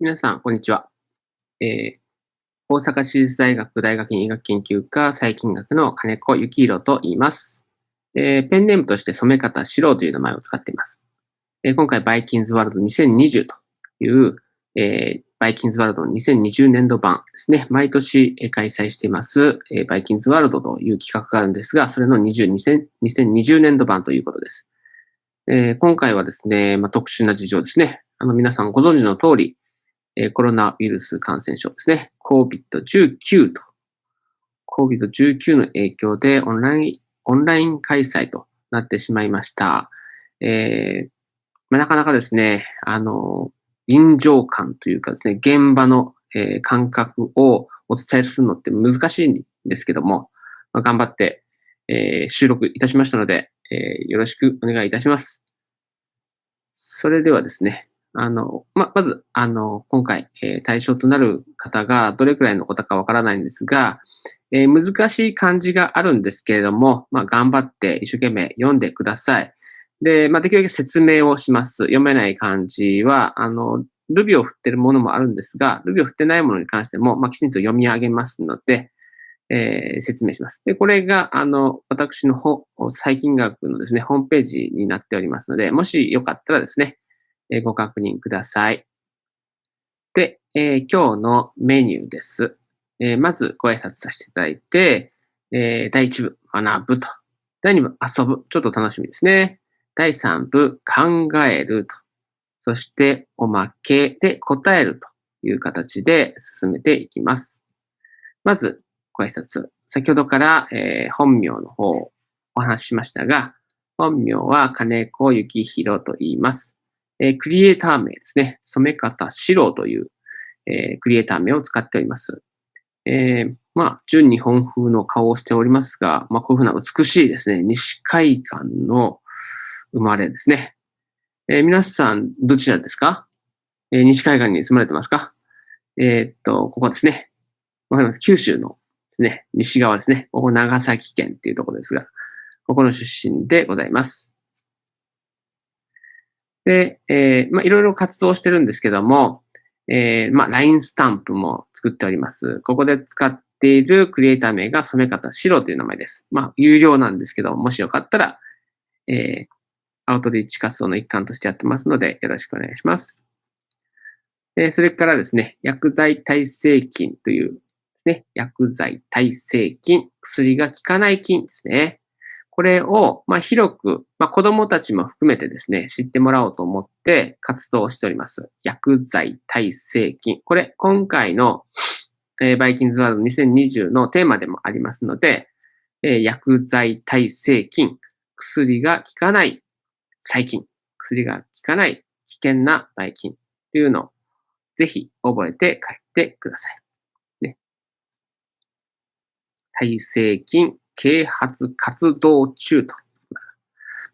皆さん、こんにちは。えー、大阪市立大学大学院医学研究科細菌学の金子幸弘と言います。えー、ペンネームとして染方史郎という名前を使っています。えー、今回、バイキンズワールド2020という、えー、バイキンズワールドの2020年度版ですね。毎年開催しています、えー、バイキンズワールドという企画があるんですが、それの20 2020年度版ということです。えー、今回はですね、まあ、特殊な事情ですね。あの皆さんご存知の通り、えコロナウイルス感染症ですね。COVID-19 と。COVID-19 の影響でオンライン、オンライン開催となってしまいました。えー、まあ、なかなかですね、あの、臨場感というかですね、現場の、え、感覚をお伝えするのって難しいんですけども、まあ、頑張って、えー、収録いたしましたので、えー、よろしくお願いいたします。それではですね、あの、ま、まず、あの、今回、えー、対象となる方がどれくらいの方かわからないんですが、えー、難しい漢字があるんですけれども、まあ、頑張って一生懸命読んでください。で、まあ、できるだけ説明をします。読めない漢字は、あの、ルビを振ってるものもあるんですが、ルビを振ってないものに関しても、まあ、きちんと読み上げますので、えー、説明します。で、これが、あの、私のほ細菌学のですね、ホームページになっておりますので、もしよかったらですね、えご確認ください。で、え、今日のメニューです。え、まずご挨拶させていただいて、え、第1部、学ぶと。第2部、遊ぶ。ちょっと楽しみですね。第3部、考えると。そして、おまけで答えるという形で進めていきます。まず、ご挨拶。先ほどから、えー、本名の方をお話ししましたが、本名は金子幸宏と言います。えー、クリエイター名ですね。染め方白という、えー、クリエイター名を使っております。えー、まあ、純日本風の顔をしておりますが、まあ、こういうふうな美しいですね、西海岸の生まれですね。えー、皆さん、どちらですか、えー、西海岸に住まれてますか？えー、っと、ここですね。わかります？九州のですね、西側ですね。ここ長崎県っていうところですが、ここの出身でございます。で、えー、まあ、いろいろ活動してるんですけども、えー、まあ、LINE スタンプも作っております。ここで使っているクリエイター名が染め方白という名前です。まあ、有料なんですけど、もしよかったら、えー、アウトリーチ活動の一環としてやってますので、よろしくお願いします。えそれからですね、薬剤耐性菌というですね、薬剤耐性菌、薬が効かない菌ですね。これを、まあ、広く、まあ、子供たちも含めてですね、知ってもらおうと思って活動しております。薬剤耐性菌。これ、今回の、えー、バイキンズワード2020のテーマでもありますので、えー、薬剤耐性菌。薬が効かない細菌。薬が効かない危険なばい菌というのをぜひ覚えて帰ってください。ね。耐性菌、啓発活動中と。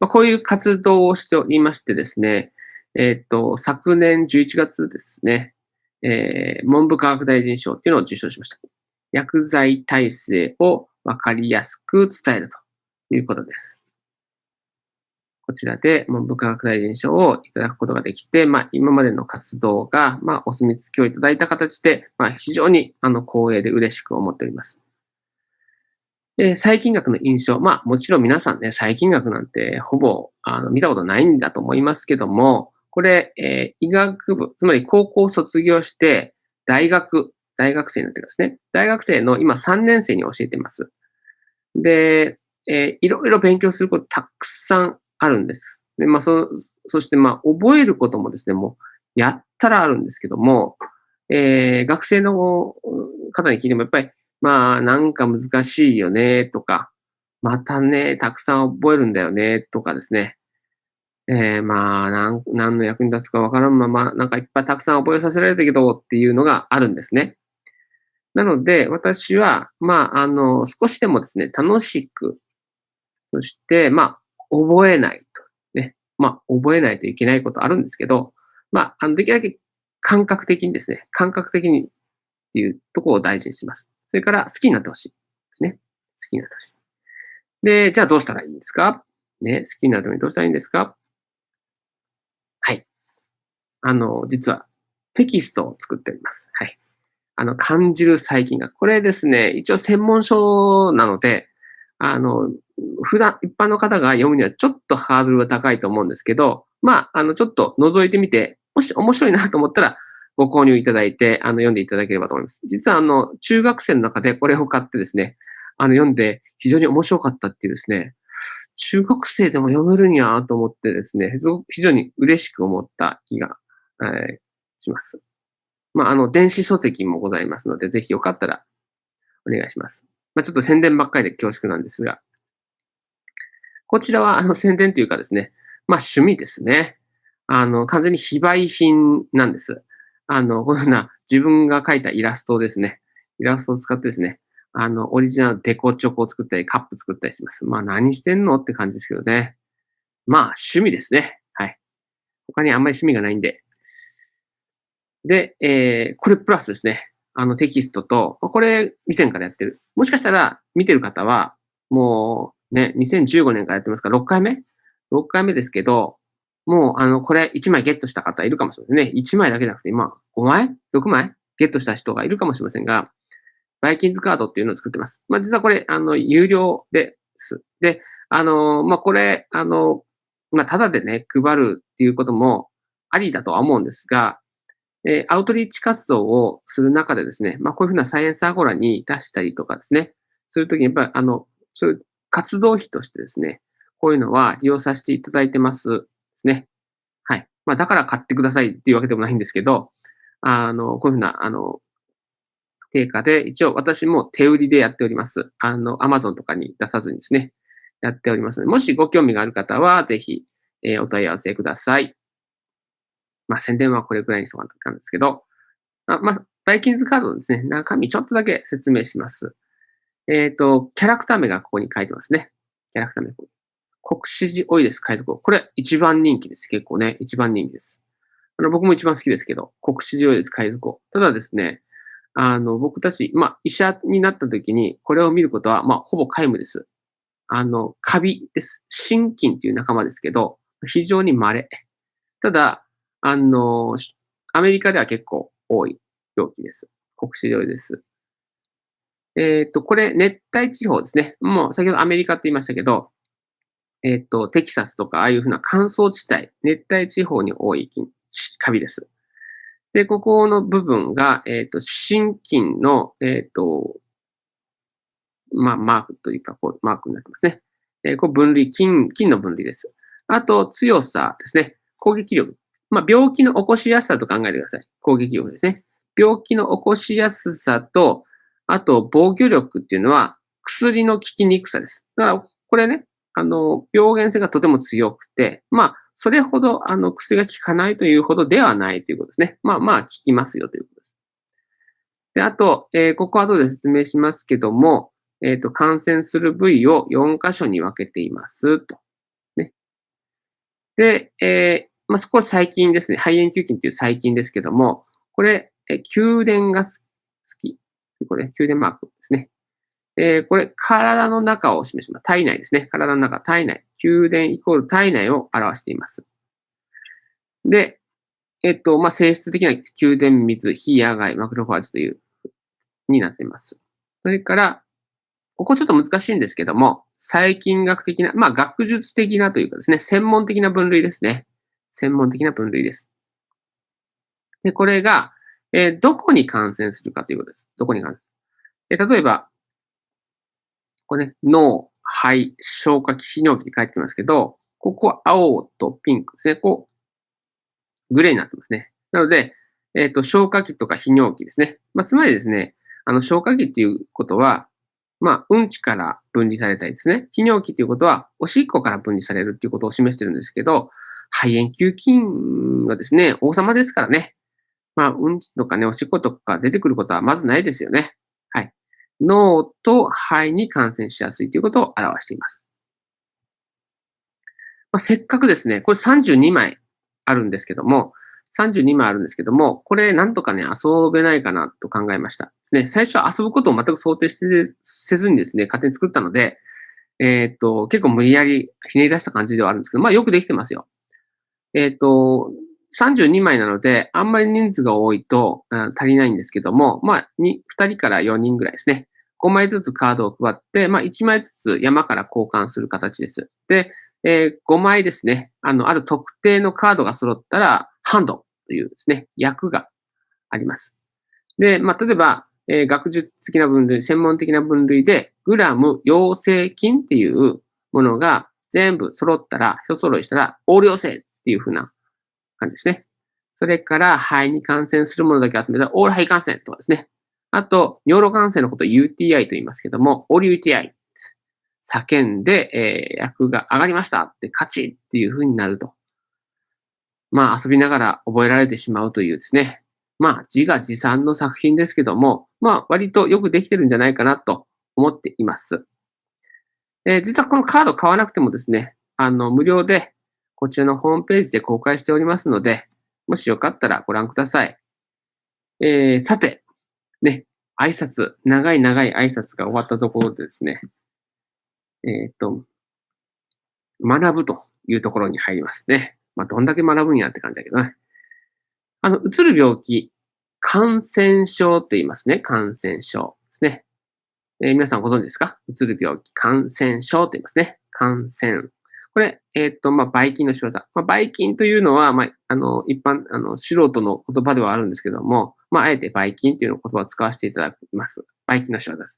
まあ、こういう活動をしておりましてですね、えっ、ー、と、昨年11月ですね、えー、文部科学大臣賞っていうのを受賞しました。薬剤耐性をわかりやすく伝えるということです。こちらで文部科学大臣賞をいただくことができて、まあ、今までの活動が、まあ、お墨付きをいただいた形で、まあ、非常に、あの、光栄で嬉しく思っております。で、細菌学の印象。まあ、もちろん皆さんね、細菌学なんてほぼあの見たことないんだと思いますけども、これ、えー、医学部、つまり高校卒業して、大学、大学生になってますね。大学生の今3年生に教えてます。で、えー、いろいろ勉強することたくさんあるんです。で、まあ、そ、そしてまあ、覚えることもですね、もう、やったらあるんですけども、えー、学生の方に聞いても、やっぱり、まあ、なんか難しいよね、とか、またね、たくさん覚えるんだよね、とかですね。えー、まあ、なん、何の役に立つかわからんまま、なんかいっぱいたくさん覚えさせられたけどっていうのがあるんですね。なので、私は、まあ、あの、少しでもですね、楽しく、そして、まあ、覚えないと。ね。まあ、覚えないといけないことあるんですけど、まあ、あの、できるだけ感覚的にですね、感覚的にっていうところを大事にします。それから好きになってほしいですね。好きになってほしい。で、じゃあどうしたらいいんですか？ね、好きになるためにどうしたらいいんですか？はい。あの、実は、テキストを作っております。はい。あの、感じる細菌が。これですね、一応専門書なので、あの、普段、一般の方が読むにはちょっとハードルが高いと思うんですけど、まあ、あの、ちょっと覗いてみて、もし面白いなと思ったら、ご購入いただいて、あの、読んでいただければと思います。実は、あの、中学生の中でこれを買ってですね、あの、読んで非常に面白かったっていうですね、中学生でも読めるんやと思ってですね、非常に嬉しく思った気が、えー、します。まあ、あの、電子書籍もございますので、ぜひよかったらお願いします。まあ、ちょっと宣伝ばっかりで恐縮なんですが、こちらは、あの、宣伝というかですね、まあ、趣味ですね。あの、完全に非売品なんです。あの、このような自分が描いたイラストですね。イラストを使ってですね、あの、オリジナルデコチョコを作ったり、カップ作ったりします。まあ、何してんのって感じですけどね。まあ、趣味ですね。はい。他にあんまり趣味がないんで。で、えー、これプラスですね。あのテキストと、これ以前からやってる。もしかしたら見てる方は、もうね、2015年からやってますから、6回目 ?6 回目ですけど、もう、あの、これ1枚ゲットした方いるかもしれませんね。1枚だけじゃなくて、今、5枚 ?6 枚？ゲットした人がいるかもしれませんが、バイキンズカードっていうのを作ってます。まあ、実はこれ、あの、有料です。で、あの、まあ、これ、あの、まあ、ただでね、配るっていうこともありだとは思うんですが、えー、アウトリーチ活動をする中でですね、まあ、こういうふうなサイエンスアゴラに出したりとかですね、するときにやっぱり、あの、そういう活動費としてですね、こういうのは利用させていただいてますね。はい。まあ、だから買ってくださいっていうわけでもないんですけど、あの、こういうふうな、あの、定価で、一応私も手売りでやっております。あの、アマゾンとかに出さずにですね、やっておりますので、もしご興味がある方は、ぜひ、えー、お問い合わせください。まあ、宣伝はこれくらいにそうなんですけど、あまあ、バイキンズカードのですね、中身ちょっとだけ説明します。えっ、ー、と、キャラクター名がここに書いてますね。キャラクター名ここに。国史寺オイレス海賊王これ一番人気です。結構ね、一番人気です。あの、僕も一番好きですけど、国史寺オイレス海賊王ただですね、あの、僕たち、まあ、医者になった時に、これを見ることは、まあ、ほぼ皆無です。あの、カビです。心筋っていう仲間ですけど、非常に稀。ただ、あの、アメリカでは結構多い病気です。国史上です。えっ、ー、と、これ、熱帯地方ですね。もう、先ほどアメリカって言いましたけど、えっ、ー、と、テキサスとか、ああいうふうな乾燥地帯、熱帯地方に多い菌カビです。で、ここの部分が、えっ、ー、と、心筋の、えっ、ー、と、まあ、マークというか、こう、マークになってますね。えー、こう分類、筋、筋の分類です。あと、強さですね。攻撃力。まあ、病気の起こしやすさと考えてください。攻撃力ですね。病気の起こしやすさと、あと、防御力っていうのは、薬の効きにくさです。だから、これね、あの、病原性がとても強くて、まあ、それほど、あの、薬が効かないというほどではないということですね。まあまあ、効きますよということです。で、あと、えー、ここは後で説明しますけども、えっ、ー、と、感染する部位を4箇所に分けていますと。ね。で、えー、まあ、そこは細菌ですね。肺炎球菌っていう細菌ですけども、これ、え宮殿が好き。これ、宮殿マークですね。えー、これ、体の中を示します。体内ですね。体の中、体内。宮殿イコール体内を表しています。で、えっと、まあ、性質的な宮殿水、非野外、マクロファージという、になっています。それから、ここちょっと難しいんですけども、細菌学的な、まあ、学術的なというかですね、専門的な分類ですね。専門的な分類です。で、これが、えー、どこに感染するかということです。どこに感染する。例えば、これね、脳、肺、消化器、泌尿器って書いてますけど、ここは青とピンクですね。こう、グレーになってますね。なので、えっ、ー、と、消化器とか泌尿器ですね。まあ、つまりですね、あの、消化器っていうことは、まあ、うんちから分離されたりですね。泌尿器っていうことは、おしっこから分離されるっていうことを示してるんですけど、肺炎球菌はですね、王様ですからね。まあ、うんちとかね、おしっことか出てくることはまずないですよね。はい脳と肺に感染しやすいということを表しています。まあ、せっかくですね、これ32枚あるんですけども、32枚あるんですけども、これなんとかね、遊べないかなと考えました。ですね、最初は遊ぶことを全く想定してせずにですね、勝手に作ったので、えっ、と、結構無理やりひねり出した感じではあるんですけど、まあよくできてますよ。えっ、と、32枚なので、あんまり人数が多いと、うん、足りないんですけども、まあ2、2人から4人ぐらいですね。5枚ずつカードを配って、まあ1枚ずつ山から交換する形です。で、えー、5枚ですね。あの、ある特定のカードが揃ったら、ハンドというですね、役があります。で、まあ、例えば、えー、学術的な分類、専門的な分類で、グラム陽性菌っていうものが全部揃ったら、一揃いしたら、横領性っていう風な感じですね。それから、肺に感染するものだけ集めたオール肺感染とかですね。あと、尿路感染のことを UTI と言いますけども、オール UTI。叫んで、えー、役が上がりましたって、勝ちっていう風になると。まあ、遊びながら覚えられてしまうというですね。まあ、自画自賛の作品ですけども、まあ、割とよくできてるんじゃないかなと思っています。えー、実はこのカード買わなくてもですね、あの、無料でこちらのホームページで公開しておりますので、もしよかったらご覧ください。えー、さて、ね、挨拶、長い長い挨拶が終わったところでですね、えっ、と、学ぶというところに入りますね。まあ、どんだけ学ぶんやって感じだけどね。あの、うつる病気、感染症って言いますね。感染症ですね。えー、皆さんご存知ですか？うつる病気、感染症と言いますね。感染。これ、えっ、ー、と、まあ、ばい菌の仕業。まあ、ばい菌というのは、まあ、あの、一般、あの、素人の言葉ではあるんですけども、まあ、あえてばい菌という言葉を使わせていただきます。ばい菌の仕業です。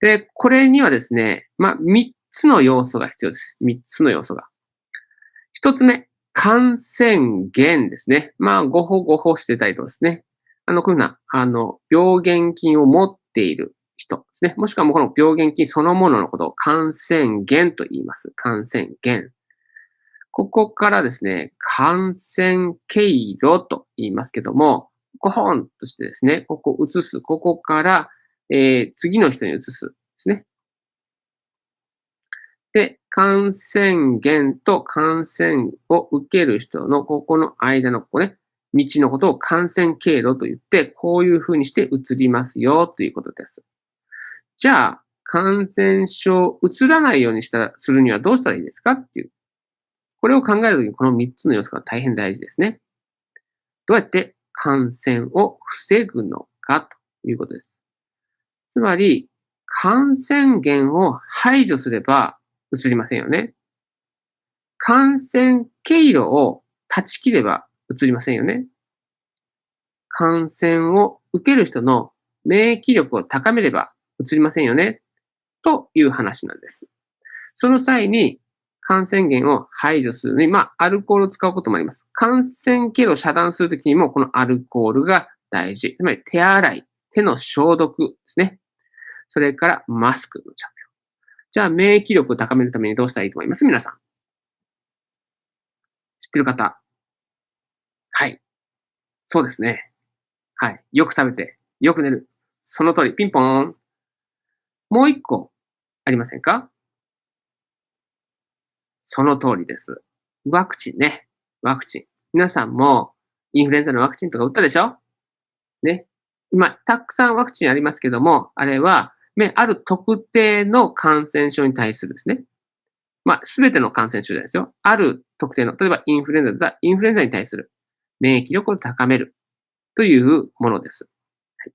で、これにはですね、まあ、三つの要素が必要です。三つの要素が。一つ目、感染源ですね。まあ、ごほごほしてたりとかですね。あの、こういうふうな、あの、病原菌を持っている人ですね。もしくはもうこの病原菌そのもののことを感染源と言います。感染源。ここからですね、感染経路と言いますけども、ここンとしてですね、ここを移す。ここから、えー、次の人に移す。ですね。で、感染源と感染を受ける人のここの間のここね、道のことを感染経路と言って、こういうふうにして移りますよということです。じゃあ、感染症移らないようにしたするにはどうしたらいいですかっていう。これを考えるときにこの3つの要素が大変大事ですね。どうやって感染を防ぐのかということです。つまり、感染源を排除すれば移りませんよね。感染経路を断ち切れば移りませんよね。感染を受ける人の免疫力を高めれば移りませんよね。という話なんです。その際に感染源を排除するのに、まあ、アルコールを使うこともあります。感染経路を遮断するときにも、このアルコールが大事。つまり手洗い、手の消毒ですね。それからマスクの着じゃあ、免疫力を高めるためにどうしたらいいと思います？皆さん。知ってる方？はい。そうですね。はい。よく食べて、よく寝る。その通り。ピンポーン。もう一個、ありませんか？その通りです。ワクチンね。ワクチン。皆さんも、インフルエンザのワクチンとか打ったでしょ？ね。今、たくさんワクチンありますけども、あれは、ある特定の感染症に対するですね。まあ、すべての感染症じゃないですよ。ある特定の、例えばインフルエンザだったら、インフルエンザに対する免疫力を高めるというものです。はい、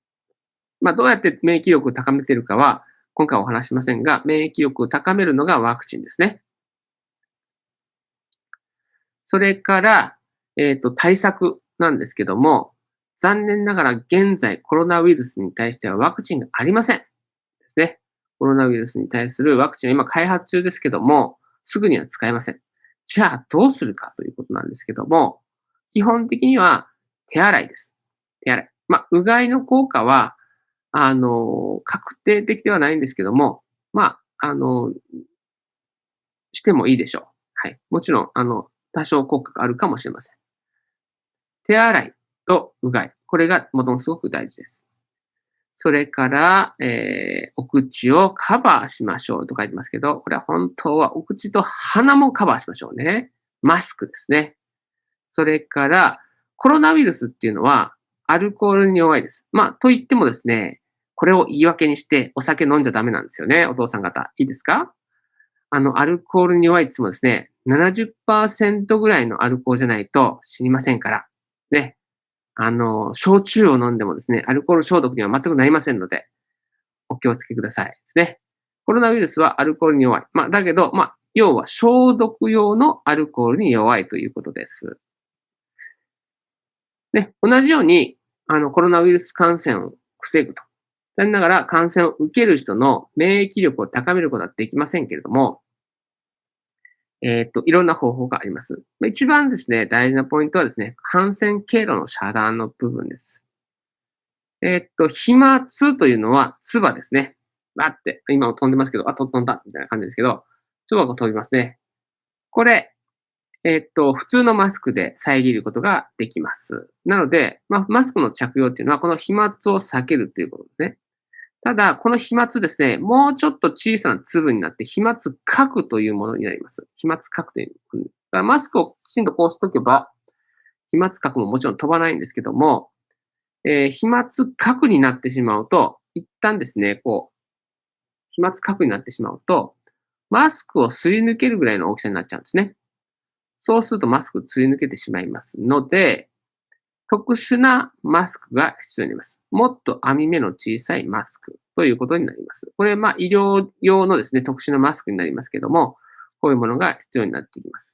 まあ、どうやって免疫力を高めているかは、今回お話しませんが、免疫力を高めるのがワクチンですね。それから、えっ、ー、と、対策なんですけども、残念ながら現在コロナウイルスに対してはワクチンがありません。ですね。コロナウイルスに対するワクチンは今開発中ですけども、すぐには使えません。じゃあどうするかということなんですけども、基本的には手洗いです。手洗い。まあ、うがいの効果は、あの、確定的ではないんですけども、まあ、あの、してもいいでしょう。はい。もちろん、あの、多少効果があるかもしれません。手洗いとうがい。これがもともすごく大事です。それから、えー、お口をカバーしましょうと書いてますけど、これは本当はお口と鼻もカバーしましょうね。マスクですね。それから、コロナウイルスっていうのは、アルコールに弱いです。まあ、と言ってもですね、これを言い訳にしてお酒飲んじゃダメなんですよね、お父さん方。いいですか？あの、アルコールに弱いってもですね、70%ぐらいのアルコールじゃないと死にませんから、ね。あの、焼酎を飲んでもですね、アルコール消毒には全くなりませんので、お気をつけくださいですね。コロナウイルスはアルコールに弱い。まあ、だけど、まあ、要は消毒用のアルコールに弱いということです。ね、同じように、あの、コロナウイルス感染を防ぐと。残念ながら感染を受ける人の免疫力を高めることはできませんけれども、えっ、と、いろんな方法があります。一番ですね、大事なポイントはですね、感染経路の遮断の部分です。えっ、と、飛沫というのは、唾ですね。バって、今も飛んでますけど、あ、飛んだ、みたいな感じですけど、唾が飛びますね。これ、えっと、普通のマスクで遮ることができます。なので、まあ、マスクの着用っていうのは、この飛沫を避けるということですね。ただ、この飛沫ですね、もうちょっと小さな粒になって、飛沫核というものになります。飛沫核という。だからマスクをきちんとこうしとけば、飛沫核ももちろん飛ばないんですけども、えー、飛沫核になってしまうと、一旦ですね、こう、飛沫核になってしまうと、マスクをすり抜けるぐらいの大きさになっちゃうんですね。そうするとマスクをすり抜けてしまいますので、特殊なマスクが必要になります。もっと網目の小さいマスクということになります。これ、まあ、医療用のですね、特殊なマスクになりますけども、こういうものが必要になってきます。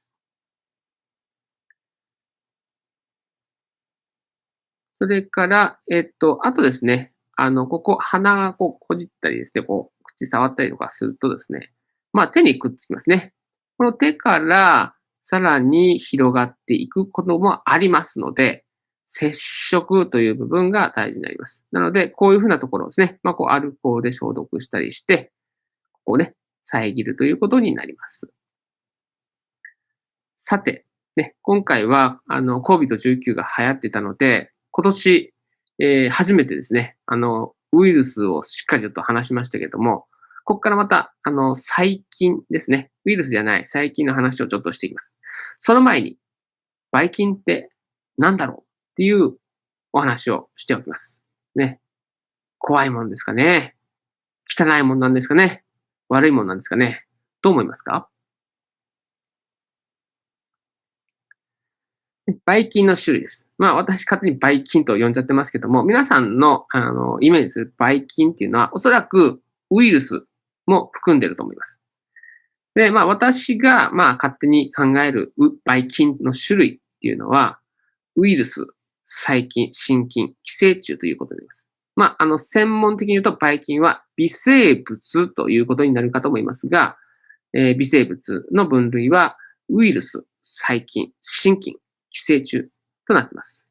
それから、えっと、あとですね、あの、ここ、鼻がこう、こじったりですね、こう、口触ったりとかするとですね、まあ、手にくっつきますね。この手から、さらに広がっていくこともありますので、接触という部分が大事になります。なので、こういうふうなところですね。まあ、こう、アルコールで消毒したりして、ここをね、遮るということになります。さて、ね、今回は、あの、COVID-19 が流行ってたので、今年、えー、初めてですね、あの、ウイルスをしっかりと話しましたけども、ここからまた、あの、細菌ですね。ウイルスじゃない細菌の話をちょっとしていきます。その前に、ばい菌って何だろうっていうお話をしておきます。ね。怖いもんですかね汚いもんなんですかね悪いもんなんですかねどう思いますか？ばい菌の種類です。まあ私勝手にばい菌と呼んじゃってますけども、皆さんのあのイメージするばい菌っていうのはおそらくウイルスも含んでると思います。で、まあ私がまあ勝手に考えるばい菌の種類っていうのは、ウイルス、細菌、真菌、寄生虫ということになります。まあ、あの、専門的に言うと、ばい菌は微生物ということになるかと思いますが、えー、微生物の分類は、ウイルス、細菌、真菌、寄生虫となっています。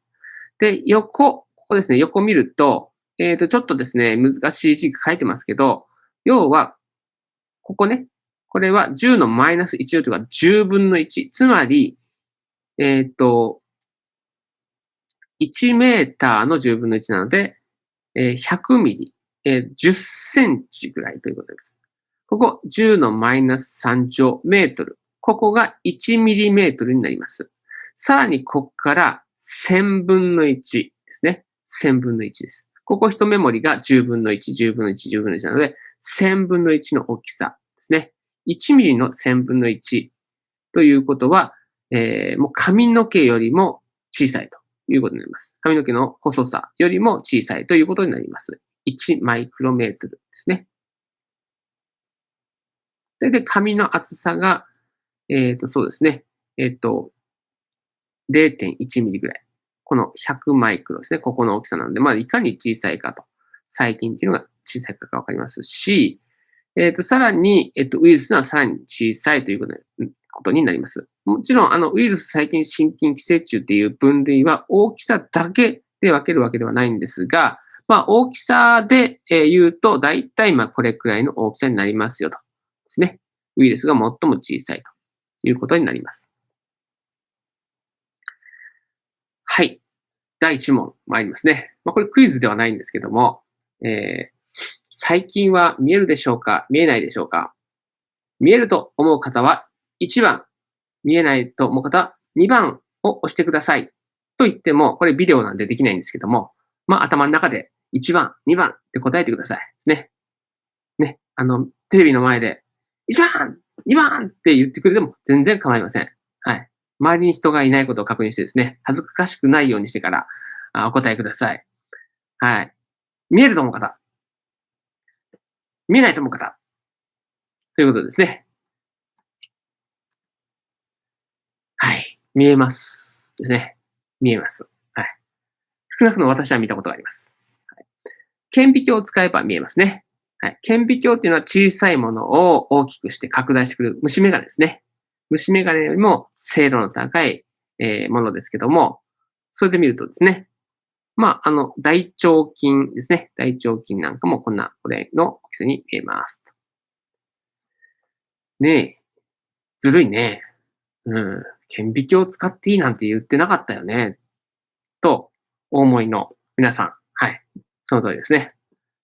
で、横、ここですね、横見ると、えっ、ー、と、ちょっとですね、難しい字が書いてますけど、要は、ここね、これは10のマイナス1というか10分の1。つまり、えっ、ー、と、1メーターの10分の1なので、えー、100ミリ、えー、10センチぐらいということです。ここ10のマイナス3乗メートル。ここが1ミリメートルになります。さらにここから1000分の1ですね。1000分の1です。ここ1メモリが10分の1、10分の1、10分の1なので、1000分の1の大きさですね。1ミリの1000分の1ということは、えー、もう髪の毛よりも小さいということになります。髪の毛の細さよりも小さいということになります。1マイクロメートルですね。で、で髪の厚さが、えっ、ー、と、そうですね。えっ、ー、と、0.1ミリぐらい。この100マイクロですね。ここの大きさなので、まあ、いかに小さいかと、細菌っていうのが小さいかがわかりますし、えっ、ー、と、さらに、えっ、と、ウイルスはさらに小さいということことになります。もちろん、あの、ウイルス、細菌、真菌、寄生虫っていう分類は大きさだけで分けるわけではないんですが、まあ、大きさで言うと、だいたいまあこれくらいの大きさになりますよと。ですね。ウイルスが最も小さいということになります。はい。第1問参りますね。まあ、これクイズではないんですけども、えー、最近は見えるでしょうか？見えないでしょうか？見えると思う方は1番、見えないと思う方は2番を押してください。と言っても、これビデオなんでできないんですけども、まあ頭の中で1番、2番って答えてください。ね。ね。あの、テレビの前で、1番2番って言ってくれても全然構いません。はい。周りに人がいないことを確認してですね、恥ずかしくないようにしてからあお答えください。はい。見えると思う方。見えないと思う方。ということですね。はい。見えます。ですね。見えます。はい。少なくとも私は見たことがあります。はい、顕微鏡を使えば見えますね。はい。顕微鏡っていうのは小さいものを大きくして拡大してくる虫眼鏡ですね。虫眼鏡よりも精度の高い、えー、ものですけども、それで見るとですね、まあ、あの、大腸筋ですね。大腸筋なんかもこんな、これの大きさに見えます。ねえ。ずるいね。うん。顕微鏡を使っていいなんて言ってなかったよね。と、お思いの皆さん。はい。その通りですね。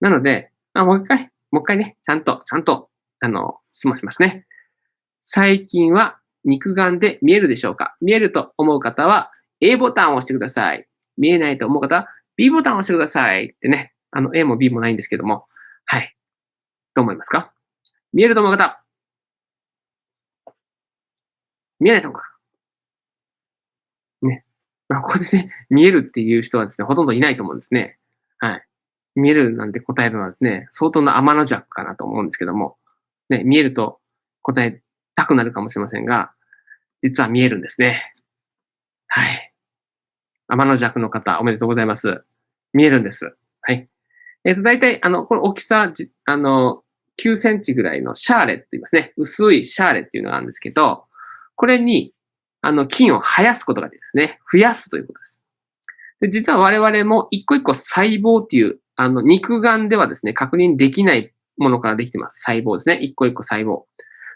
なので、あ、もう一回、もう一回ね、ちゃんと、ちゃんと、あの、質問しますね。最近は肉眼で見えるでしょうか？見えると思う方は A ボタンを押してください。見えないと思う方は B ボタンを押してください。ってね。あの、A も B もないんですけども。はい。どう思いますか？見えると思う方。見えないと思う方。まあ、ここでね、見えるっていう人はですね、ほとんどいないと思うんですね。はい。見えるなんて答えるのはですね、相当な天の弱かなと思うんですけども、ね、見えると答えたくなるかもしれませんが、実は見えるんですね。はい。天の弱の方、おめでとうございます。見えるんです。はい。えっ、ー、と、大体、あの、この大きさ、あの、9センチぐらいのシャーレって言いますね。薄いシャーレっていうのがあるんですけど、これに、あの、菌を生やすことができますね。増やすということです。で実は我々も一個一個細胞っていう、あの、肉眼ではですね、確認できないものからできてます。細胞ですね。一個一個細胞。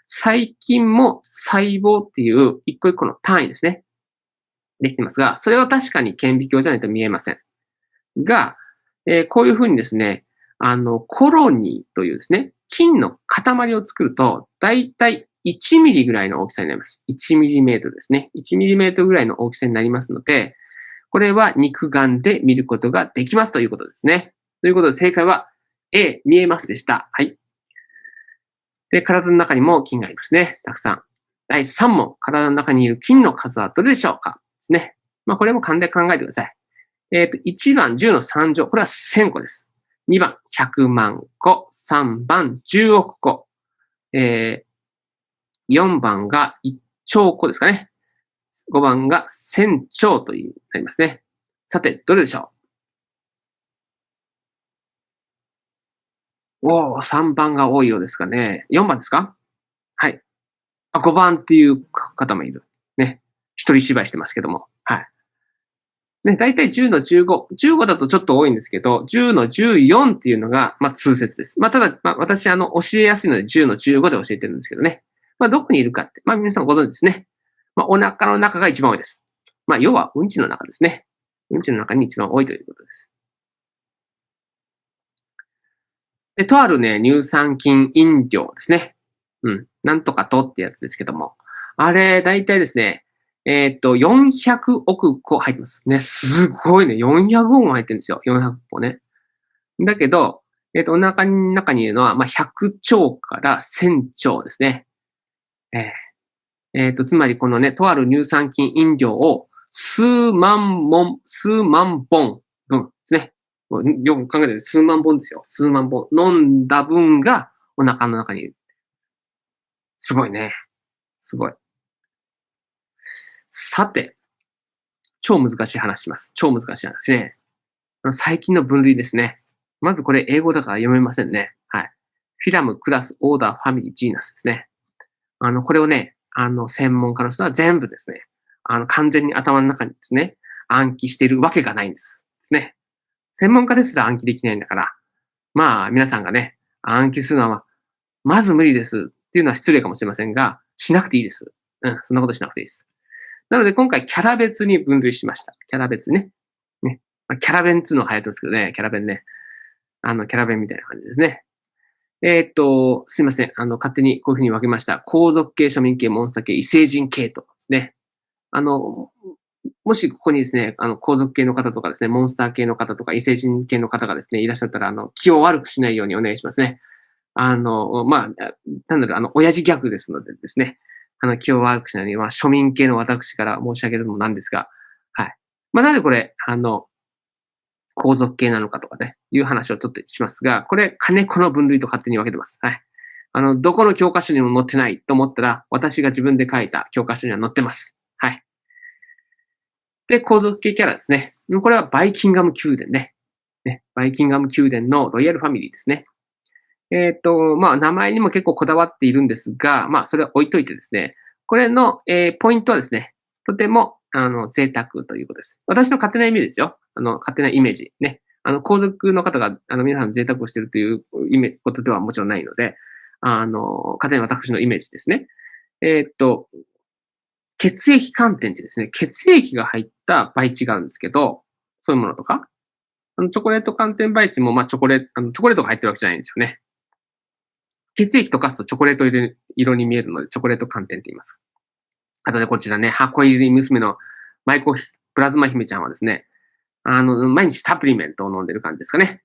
細菌も細胞っていう一個一個の単位ですね。できてますが、それは確かに顕微鏡じゃないと見えません。が、えー、こういうふうにですね、あの、コロニーというですね、菌の塊を作ると、だいたい1ミリぐらいの大きさになります。1ミリメートルですね。1ミリメートルぐらいの大きさになりますので、これは肉眼で見ることができますということですね。ということで正解は A、見えますでした。はい。で、体の中にも菌がいますね。たくさん。第3問、体の中にいる菌の数はどれでしょうかですね。まあ、これも勘で考えてください。えっ、ー、と、1番10の3乗。これは1000個です。2番100万個。3番10億個。えー、4番が1兆個ですかね。5番が1000兆というなりますね。さて、どれでしょう？おー、3番が多いようですかね。4番ですか？はい。あ、5番っていう方もいる。ね。一人芝居してますけども。はい。ね、だいたい10の15。15だとちょっと多いんですけど、10の14っていうのが、まあ、通説です。まあ、ただ、まあ、私、あの、教えやすいので10の15で教えてるんですけどね。まあ、どこにいるかって、まあ、皆さんご存知ですね。まあ、お腹の中が一番多いです。まあ、要は、うんちの中ですね。うんちの中に一番多いということです。で、とあるね、乳酸菌飲料ですね。うん。なんとかとってやつですけども。あれ、だいたいですね、えー、っと、400億個入ってます。ね、すごいね。400億も入ってるんですよ。400個ね。だけど、え、っと、お腹の中にいるのは、まあ、100兆から1000兆ですね。えー、えー、と、つまりこのね、とある乳酸菌飲料を数万本、数万本分ですね。よく考えてる数万本ですよ。数万本。飲んだ分がお腹の中にいる。すごいね。すごい。さて、超難しい話します。超難しい話ね。最近の分類ですね。まずこれ英語だから読めませんね。はい。フィラム、クラス、オーダー、ファミリー、ジーナスですね。あの、これをね、あの、専門家の人は全部ですね、あの、完全に頭の中にですね、暗記しているわけがないんです。ですね。専門家ですら暗記できないんだから、まあ、皆さんがね、暗記するのは、まず無理ですっていうのは失礼かもしれませんが、しなくていいです。うん、そんなことしなくていいです。なので今回キャラ別に分類しました。キャラ別ね。ね。ま、キャラ弁っていうのが流行ってますけどね、キャラ弁ね。あの、キャラ弁みたいな感じですね。えー、っと、すいません。あの、勝手にこういうふうに分けました。皇族系、庶民系、モンスター系、異星人系とですね。あの、もしここにですね、あの、皇族系の方とかですね、モンスター系の方とか、異星人系の方がですね、いらっしゃったら、あの、気を悪くしないようにお願いしますね。あの、まあ、単なんだろう、あの、親父ギャグですのでですね、あの、気を悪くしないように、まあ、庶民系の私から申し上げるのもなんですが、はい。まあ、なぜこれ、あの、皇族系なのかとかね、いう話をちょっとしますが、これ、金子の分類と勝手に分けてます。はい。あの、どこの教科書にも載ってないと思ったら、私が自分で書いた教科書には載ってます。はい。で、皇族系キャラですね。これはバイキンガム宮殿ね。ねバイキンガム宮殿のロイヤルファミリーですね。えっ、ー、と、まあ、名前にも結構こだわっているんですが、まあ、それは置いといてですね。これの、えー、ポイントはですね、とても、あの、贅沢ということです。私の勝手なイメージですよ。あの、勝手なイメージ。ね。あの、皇族の方が、あの、皆さん贅沢をしているという意味、ことではもちろんないので、あの、勝手に私のイメージですね。えー、っと、血液寒天ってですね、血液が入った培地があるんですけど、そういうものとか、あの、チョコレート寒天培地も、まあ、チョコレート、あの、チョコレートが入ってるわけじゃないんですよね。血液溶かすとチョコレート色に見えるので、チョコレート寒天って言います。あとね、こちらね、箱入り娘のマイコプラズマ姫ちゃんはですね、あの、毎日サプリメントを飲んでる感じですかね。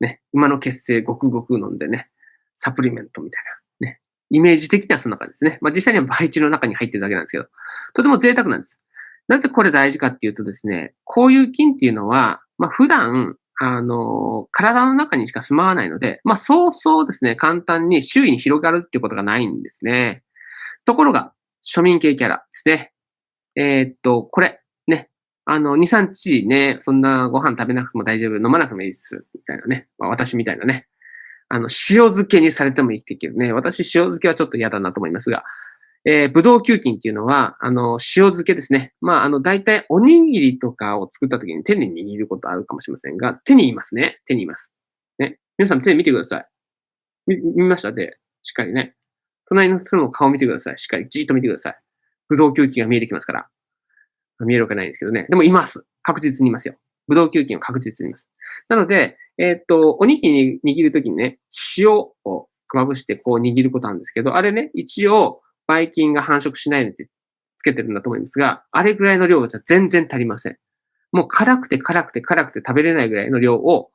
ね、馬の血清ごくごく飲んでね、サプリメントみたいな。ね。イメージ的にはそんな感じですね。まあ実際には培地の中に入ってるだけなんですけど、とても贅沢なんです。なぜこれ大事かっていうとですね、こういう菌っていうのは、まあ普段、あの、体の中にしか住まわないので、まあそうそうですね、簡単に周囲に広がるっていうことがないんですね。ところが、庶民系キャラですね。えー、っと、これ、ね。あの、2、3日ね、そんなご飯食べなくても大丈夫、飲まなくてもいいです、みたいなね。まあ、私みたいなね。あの、塩漬けにされても生きていけるね。私、塩漬けはちょっと嫌だなと思いますが、えー、ブドウ球菌っていうのは、あの、塩漬けですね。まあ、あの、大体おにぎりとかを作った時に手に握ることあるかもしれませんが、手にいますね。手にいます。ね。皆さん手見てください。見、見ました？で、しっかりね。隣の人の顔を見てください。しっかりじーっと見てください。ブドウ球菌が見えてきますから。見えるわけないんですけどね。でもいます。確実にいますよ。ブドウ球菌は確実にいます。なので、えー、っと、おにぎり握るときにね、塩をまぶしてこう握ることなんですけど、あれね、一応、ばい菌が繁殖しないのでつけてるんだと思いますが、あれぐらいの量じゃ全然足りません。もう辛くて辛くて辛くて食べれないぐらいの量を、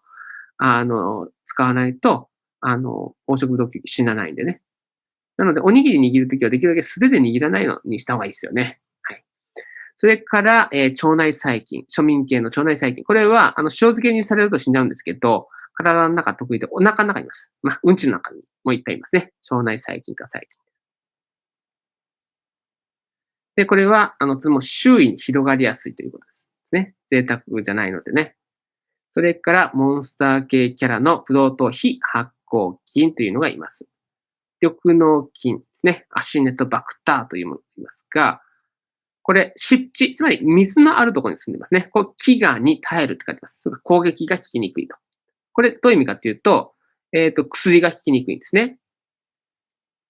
あの、使わないと、あの、黄色ブドウ球菌死なないんでね。なので、おにぎり握るときはできるだけ素手で握らないのにした方がいいですよね。はい。それから、えー、腸内細菌、庶民系の腸内細菌。これは、あの、塩漬けにされると死んじゃうんですけど、体の中得意でお腹の中にいます。まあ、うんちの中にもいっぱいいますね。腸内細菌か細菌。で、これは、あの、とても周囲に広がりやすいということです。ね。贅沢じゃないのでね。それから、モンスター系キャラのブドウ糖非発酵菌というのがいます。緑脳菌ですね。アシネトバクターというものがいますが、これ、湿地、つまり水のあるところに住んでますね。これ、飢餓に耐えるって書いてます。それ攻撃が効きにくいと。これ、どういう意味かっていうと、えっ、ー、と、薬が効きにくいんですね。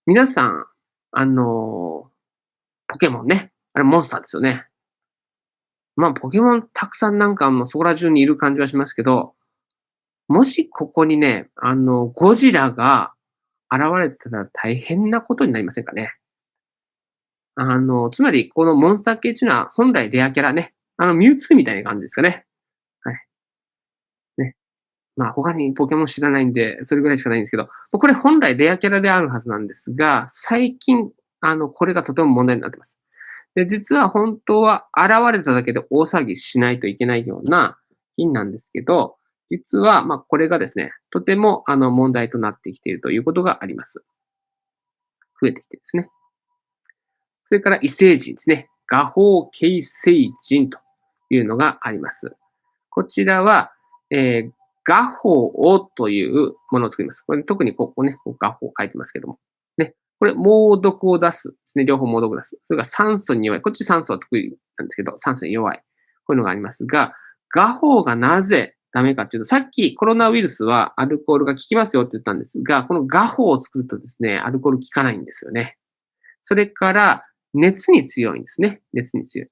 皆さん、あのー、ポケモンね。あれ、モンスターですよね。まあ、ポケモンたくさんなんかもそこら中にいる感じはしますけど、もしここにね、あの、ゴジラが現れたら大変なことになりませんかね。あの、つまり、このモンスター系っていうのは本来レアキャラね。あの、ミュウツーみたいな感じですかね。はい。ね。まあ、他にポケモン知らないんで、それぐらいしかないんですけど、これ本来レアキャラであるはずなんですが、最近、あの、これがとても問題になってます。で、実は本当は現れただけで大騒ぎしないといけないような金なんですけど、実は、まあ、これがですね、とても、あの、問題となってきているということがあります。増えてきてですね。それから異星人ですね。画法形成人というのがあります。こちらは、えー、画法をというものを作ります。これ特にここね、こ画法書いてますけども。ね。これ、猛毒を出すですね。両方猛毒を出す。それから酸素に弱い。こっち酸素は得意なんですけど、酸素に弱い。こういうのがありますが、画法がなぜダメかっていうと、さっきコロナウイルスはアルコールが効きますよって言ったんですが、この画法を作るとですね、アルコール効かないんですよね。それから、熱に強いんですね。熱に強い。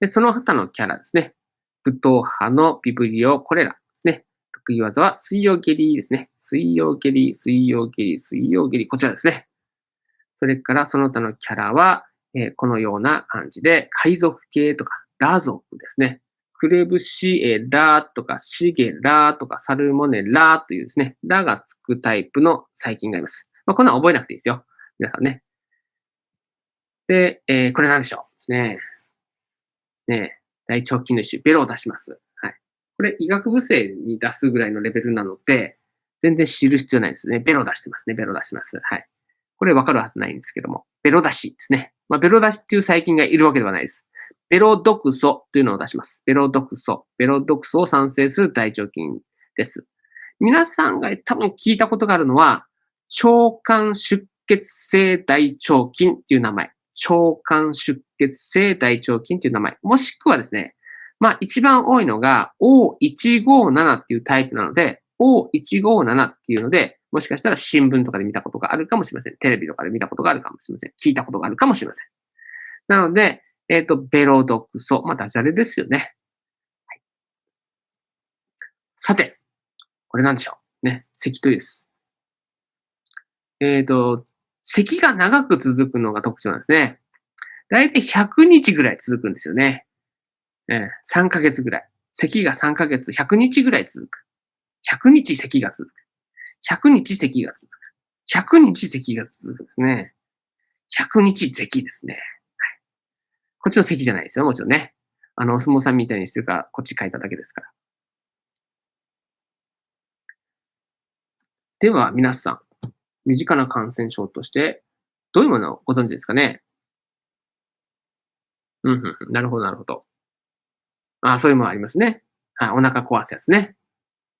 で、その他のキャラですね。武闘派のビブリオ、これらですね。得意技は水曜蹴りですね。水曜蹴り、水曜蹴り、水曜蹴り、こちらですね。それからその他のキャラは、えー、このような感じで、海賊系とか、ラ族ですね。クレブシエラとかシゲラとかサルモネラというですね、ラがつくタイプの細菌がいます。まあ、こんなの覚えなくていいですよ。皆さんね。で、えー、これ何でしょうですね。ね大腸菌の一種、ベロを出します。はい。これ医学部生に出すぐらいのレベルなので、全然知る必要ないですね。ベロ出してますね。ベロ出します。はい。これわかるはずないんですけども。ベロ出しですね。まあ、ベロ出しっていう細菌がいるわけではないです。ベロ毒素というのを出します。ベロ毒素。ベロ毒素を産生する大腸菌です。皆さんが多分聞いたことがあるのは、腸管出血性大腸菌っていう名前。腸管出血性大腸菌っていう名前。もしくはですね、まあ一番多いのが O157 っていうタイプなので、O157 っていうので、もしかしたら新聞とかで見たことがあるかもしれません。テレビとかで見たことがあるかもしれません。聞いたことがあるかもしれません。なので、えっ、ー、と、ベロ毒素。まあ、ダジャレですよね。はい、さて、これなんでしょう？ね、咳とです。えっ、ー、と、咳が長く続くのが特徴なんですね。だいたい100日ぐらい続くんですよね。えー、3ヶ月ぐらい。咳が3ヶ月、100日ぐらい続く。100日咳が続く。100日咳が続く。100日咳が続くですね。100日咳ですね。こっちの咳じゃないですよ、もちろんね。あの、お相撲さんみたいにしてるから、こっち書いただけですから。では、皆さん、身近な感染症として、どういうものをご存知ですかね？うん、うん、なるほど、なるほど。あそういうものありますね。はい、お腹壊すやつね。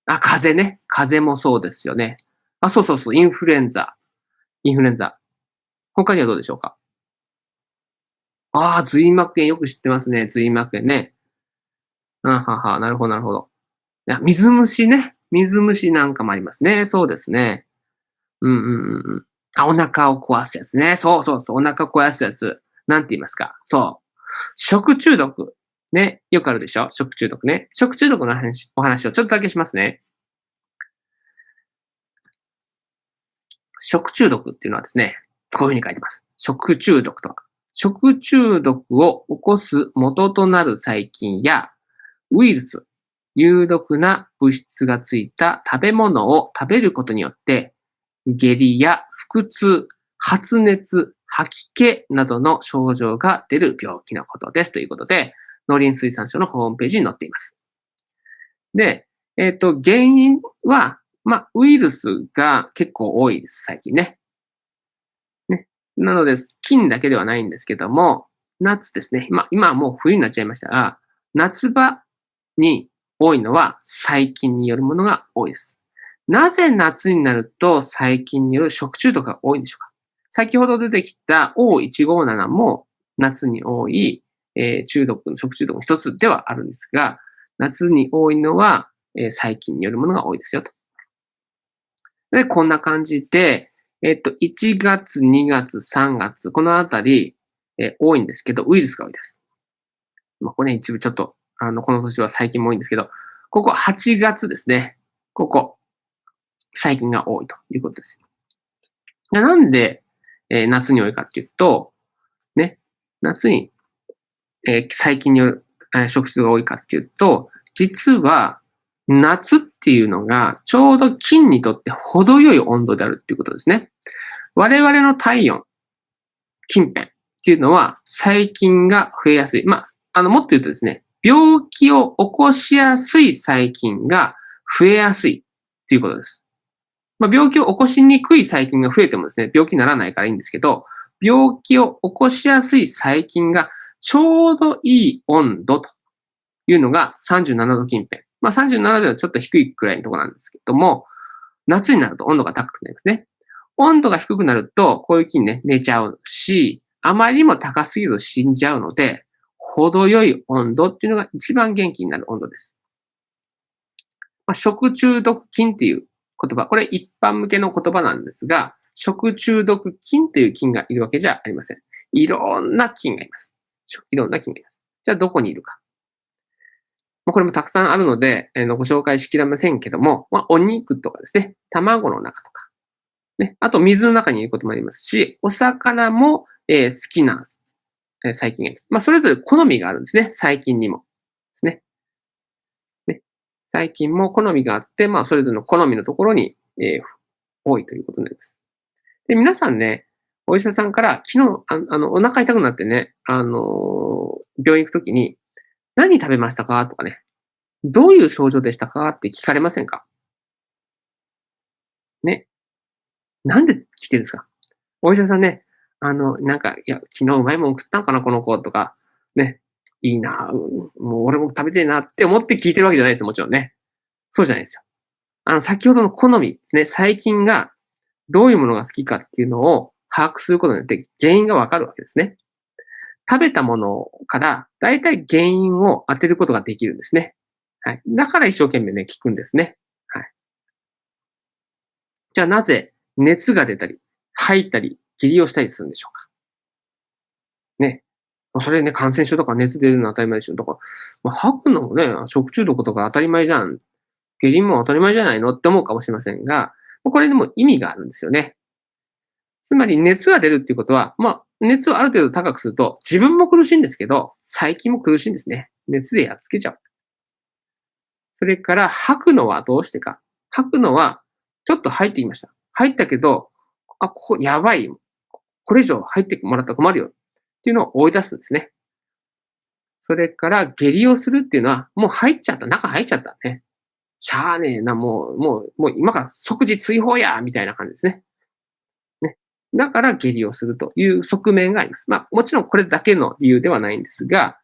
あ、風邪ね。風邪もそうですよね。あ、そうそうそう、インフルエンザ。インフルエンザ。他にはどうでしょうか？ああ、髄膜炎よく知ってますね。髄膜炎ね。あはは、なるほど、なるほど。いや、水虫ね。水虫なんかもありますね。そうですね。うんうんうん。あ、お腹を壊すやつね。そうそうそう。お腹壊すやつ。なんて言いますかそう。食中毒。ね。よくあるでしょ食中毒ね。食中毒の話、お話をちょっとだけしますね。食中毒っていうのはですね、こういうふうに書いてます。食中毒とか。食中毒を起こす元となる細菌やウイルス、有毒な物質がついた食べ物を食べることによって、下痢や腹痛、発熱、吐き気などの症状が出る病気のことです。ということで、農林水産省のホームページに載っています。で、えっ、ー、と、原因は、ま、ウイルスが結構多いです、最近ね。なので、菌だけではないんですけども、夏ですね。まあ、今はもう冬になっちゃいましたが、夏場に多いのは細菌によるものが多いです。なぜ夏になると細菌による食中毒が多いんでしょうか？先ほど出てきた O157 も夏に多いえー、中毒の、食中毒の一つではあるんですが、夏に多いのは、えー、細菌によるものが多いですよと。で、こんな感じで、えっ、と、1月、2月、3月、このあたり、え、多いんですけど、ウイルスが多いです。まあ、これ、ね、一部ちょっと、あの、この年は細菌も多いんですけど、ここ8月ですね。ここ、細菌が多いということです。なんで、えー、夏に多いかっていうと、ね、夏にえー、細菌による、えー、食質が多いかっていうと、実は夏っていうのがちょうど菌にとって程よい温度であるっていうことですね。我々の体温、近辺っていうのは細菌が増えやすい。まあ、あの、もっと言うとですね、病気を起こしやすい細菌が増えやすいっていうことです。まあ、病気を起こしにくい細菌が増えてもですね、病気にならないからいいんですけど、病気を起こしやすい細菌がちょうどいい温度というのが37度近辺。まあ37度はちょっと低いくらいのところなんですけども、夏になると温度が高くなりますね。温度が低くなると、こういう菌ね、寝ちゃうし、あまりにも高すぎると死んじゃうので、程よい温度っていうのが一番元気になる温度です。まあ、食中毒菌っていう言葉、これ一般向けの言葉なんですが、食中毒菌という菌がいるわけじゃありません。いろんな菌がいます。いろんな菌がいます。じゃあどこにいるか。まこれもたくさんあるので、えー、ご紹介しきれませんけども、まあ、お肉とかですね、卵の中とか、ね、あと水の中にいることもありますし、お魚も、えー、好きな、えー、細菌がいます。まあ、それぞれ好みがあるんですね、細菌にも。ですね。細菌も好みがあって、まあ、それぞれの好みのところに、えー、多いということになります。で、皆さんね、お医者さんから昨日、ああの、お腹痛くなってね、あのー、病院行くときに、何食べましたか？とかね、どういう症状でしたか？って聞かれませんか？ね。なんで聞いてるんですか？お医者さんね、あの、なんか、いや、昨日うまいもん食ったんかな、この子とか、ね、いいな、もう俺も食べてえなって思って聞いてるわけじゃないですよ、もちろんね。そうじゃないですよ。あの、先ほどの好み。ですね、細菌がどういうものが好きかっていうのを把握することによって原因がわかるわけですね。食べたものから大体原因を当てることができるんですね。はい。だから一生懸命ね、聞くんですね。はい。じゃあなぜ熱が出たり、吐いたり、下痢をしたりするんでしょうか。ね。それね、感染症とか熱出るのは当たり前でしょ。だから、まあ、吐くのもね、食中毒とか当たり前じゃん。下痢も当たり前じゃないのって思うかもしれませんが、これでも意味があるんですよね。つまり熱が出るっていうことは、まあ、熱をある程度高くすると、自分も苦しいんですけど、細菌も苦しいんですね。熱でやっつけちゃう。それから吐くのはどうしてか。吐くのは、ちょっと入ってきました。入ったけど、あ、ここやばい。これ以上入ってもらったら困るよ。っていうのを追い出すんですね。それから下痢をするっていうのは、もう入っちゃった。中入っちゃったね。しゃーねえな、もう、もう、もう今から即時追放やみたいな感じですね。だから下痢をするという側面があります。まあ、もちろんこれだけの理由ではないんですが、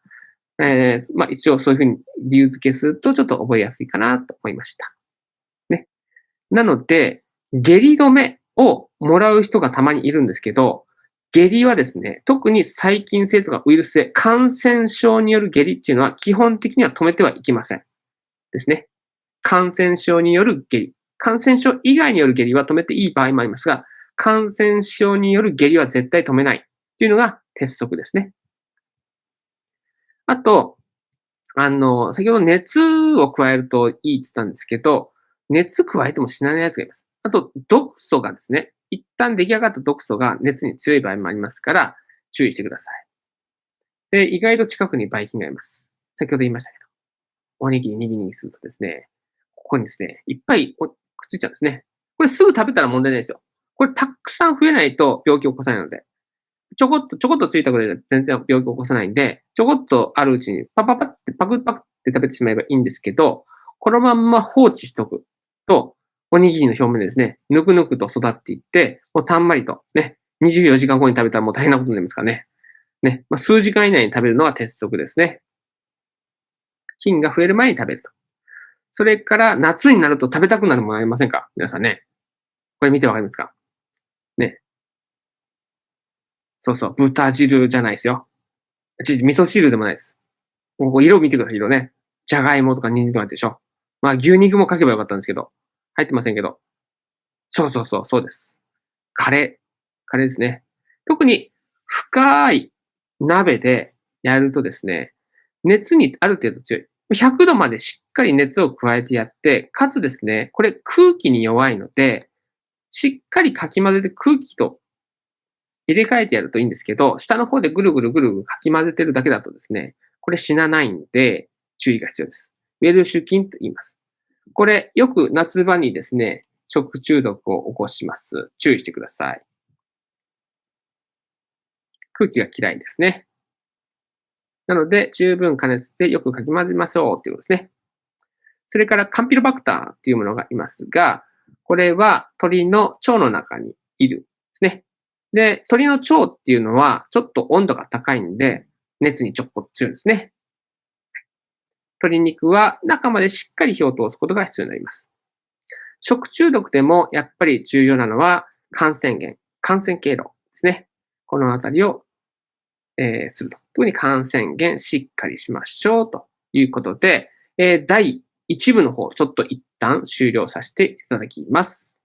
えー、まあ一応そういうふうに理由付けするとちょっと覚えやすいかなと思いました。ね。なので、下痢止めをもらう人がたまにいるんですけど、下痢はですね、特に細菌性とかウイルス性、感染症による下痢っていうのは基本的には止めてはいけません。ですね。感染症による下痢。感染症以外による下痢は止めていい場合もありますが、感染症による下痢は絶対止めないっていうのが鉄則ですね。あと、あの、先ほど熱を加えるといいって言ったんですけど、熱加えても死なないやつがいます。あと、毒素がですね、一旦出来上がった毒素が熱に強い場合もありますから、注意してください。で、意外と近くにばい菌がいます。先ほど言いましたけど。おにぎりにぎにぎするとですね、ここにですね、いっぱいくっついちゃうんですね。これすぐ食べたら問題ないですよ。これたくさん増えないと病気を起こさないので。ちょこっと、ちょこっとついたことで全然病気を起こさないんで、ちょこっとあるうちにパパパってパクパクって食べてしまえばいいんですけど、このまんま放置しとくと、おにぎりの表面ですね、ぬくぬくと育っていって、もうたんまりとね、24時間後に食べたらもう大変なことになりますからね。ね、まあ、数時間以内に食べるのが鉄則ですね。菌が増える前に食べると。それから夏になると食べたくなるものありませんか？皆さんね。これ見てわかりますかね。そうそう、豚汁じゃないですよ。味噌汁でもないです。ここ色見てください、色ね。じゃがいもとかニンニクとかでしょ。まあ牛肉も書けばよかったんですけど、入ってませんけど。そうそうそう、そうです。カレー。カレーですね。特に深い鍋でやるとですね、熱にある程度強い。100度までしっかり熱を加えてやって、かつですね、これ空気に弱いので、しっかりかき混ぜて空気と入れ替えてやるといいんですけど、下の方でぐるぐるぐるぐるかき混ぜてるだけだとですね、これ死なないんで、注意が必要です。ウェルシュ菌と言います。これ、よく夏場にですね、食中毒を起こします。注意してください。空気が嫌いですね。なので、十分加熱してよくかき混ぜましょうということですね。それからカンピロバクターというものがいますが、これは鳥の腸の中にいるですね。で、鳥の腸っていうのはちょっと温度が高いんで、熱にちょっと強いんですね。鶏肉は中までしっかり火を通すことが必要になります。食中毒でもやっぱり重要なのは感染源、感染経路ですね。このあたりを、えー、すると。特に感染源しっかりしましょうということで、えー、第1部の方、ちょっと一旦終了させていただきます。